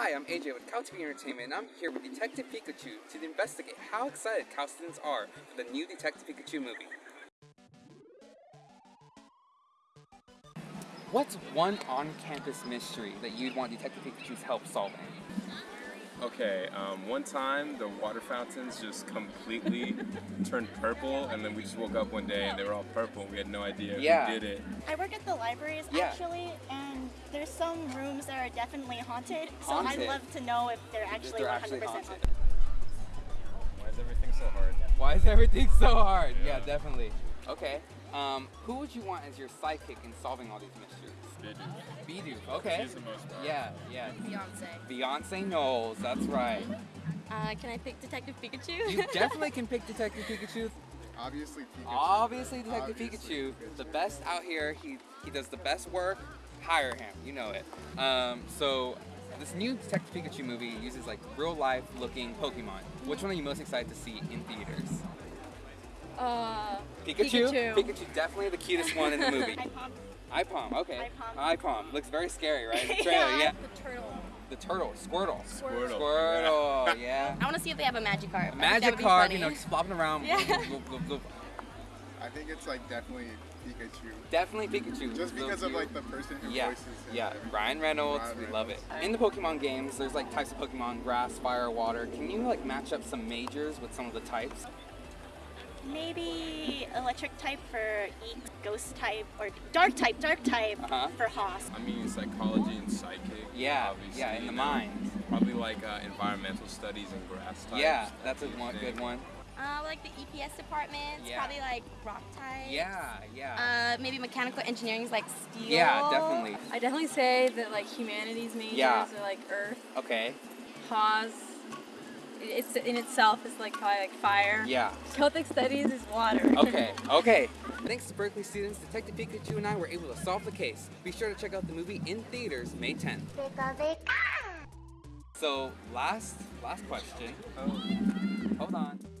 Hi, I'm AJ with Cal TV Entertainment, and I'm here with Detective Pikachu to investigate how excited Cal students are for the new Detective Pikachu movie. What's one on-campus mystery that you'd want Detective Pikachu's help solving? Okay, um, one time the water fountains just completely turned purple, and then we just woke up one day and they were all purple. We had no idea Yeah. who did it. I work at the libraries Yeah. actually, and there's some rooms that are definitely haunted. So Haunted? I'd love to know if they're actually 100% haunted. haunted. Why is everything so hard? Why is everything so hard? Yeah, Yeah. definitely. Okay, um, who would you want as your sidekick in solving all these mysteries? Bidoof, okay. She's the most fun. Yeah, yeah. Beyonce. Beyonce Knowles, that's right. Uh, can I pick Detective Pikachu? You definitely can pick Detective Pikachu. Obviously, Pikachu. Obviously, Detective Obviously, Pikachu, the best out here. He he does the best work. Hire him, you know it. Um, so this new Detective Pikachu movie uses like real life looking Pokemon. Which one are you most excited to see in theaters? uh, Pikachu. Pikachu. Pikachu definitely the cutest one in the movie. I pop- Aipom, okay. Aipom. Aipom looks very scary, right? The trailer, yeah. the turtle. The turtle, Squirtle. Squirtle. Squirtle, yeah. I want to see if they have a Magikarp. A I magic would card, you know, just flopping around. Yeah. I think it's like definitely Pikachu. Definitely Pikachu. Just Little because of like the person who Yeah, voices him. yeah. and everything. Ryan Reynolds, Ryan we love it. In the Pokemon games, there's like types of Pokemon: grass, fire, water. Can you like match up some majors with some of the types? Maybe electric type for EECS, ghost type, or dark type, dark type Uh-huh. for Haas. I mean, psychology and psychic. Yeah, obviously, yeah, in the mind. Probably like uh, environmental studies and grass types. Yeah, that's a one, good one. Uh, like the EPS department. Yeah. Probably like rock type. Yeah, yeah. Uh, maybe mechanical engineering is like steel. yeah, definitely. I definitely say that like humanities majors Yeah. are like earth, Okay. pause. It's in itself is like probably like fire. Yeah. Celtic studies is water. Okay. Okay. Thanks to Berkeley students, Detective Pikachu and I were able to solve the case. Be sure to check out the movie in theaters May 10th. So last last question. Oh. Hold on.